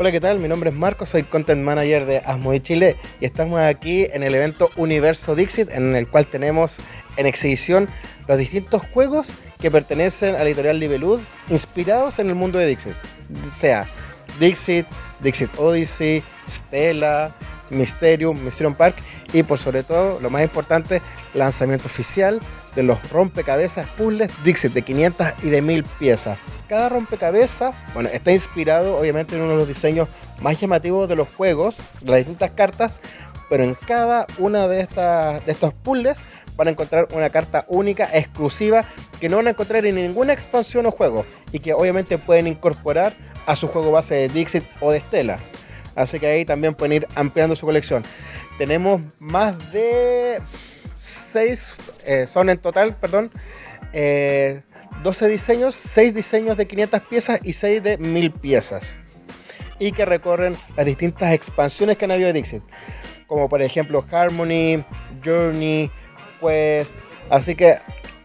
Hola, ¿qué tal? Mi nombre es Marco, soy Content Manager de Asmodi Chile y estamos aquí en el evento Universo Dixit en el cual tenemos en exhibición los distintos juegos que pertenecen a la editorial Libelud inspirados en el mundo de Dixit. Sea Dixit, Dixit Odyssey, Stella, Mysterium, Mysterium Park y por sobre todo, lo más importante, lanzamiento oficial de los rompecabezas puzzles Dixit de 500 y de 1000 piezas. Cada rompecabezas, bueno, está inspirado obviamente en uno de los diseños más llamativos de los juegos, de las distintas cartas, pero en cada una de, estas, de estos puzzles van a encontrar una carta única, exclusiva, que no van a encontrar en ninguna expansión o juego y que obviamente pueden incorporar a su juego base de Dixit o de Stella. Así que ahí también pueden ir ampliando su colección. Tenemos más de 6, eh, son en total, perdón, 12 eh, diseños, 6 diseños de 500 piezas y 6 de 1000 piezas. Y que recorren las distintas expansiones que han habido de Dixit. Como por ejemplo Harmony, Journey, Quest. Así que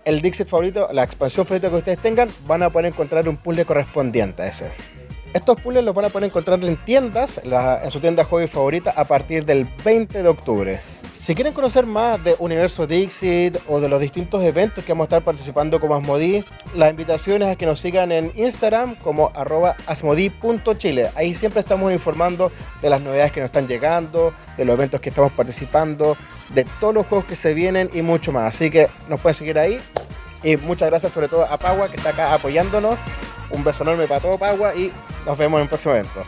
el Dixit favorito, la expansión favorita que ustedes tengan, van a poder encontrar un puzzle correspondiente a ese. Estos puzzles los van a poder encontrar en tiendas, en su tienda hobby favorita, a partir del 20 de octubre. Si quieren conocer más de Universo Dixit o de los distintos eventos que vamos a estar participando como Asmodi, la invitación es a que nos sigan en Instagram como arroba. Ahí siempre estamos informando de las novedades que nos están llegando, de los eventos que estamos participando, de todos los juegos que se vienen y mucho más. Así que nos pueden seguir ahí. Y muchas gracias sobre todo a Pagua que está acá apoyándonos. Un beso enorme para todo Pagua y nos vemos en el próximo evento.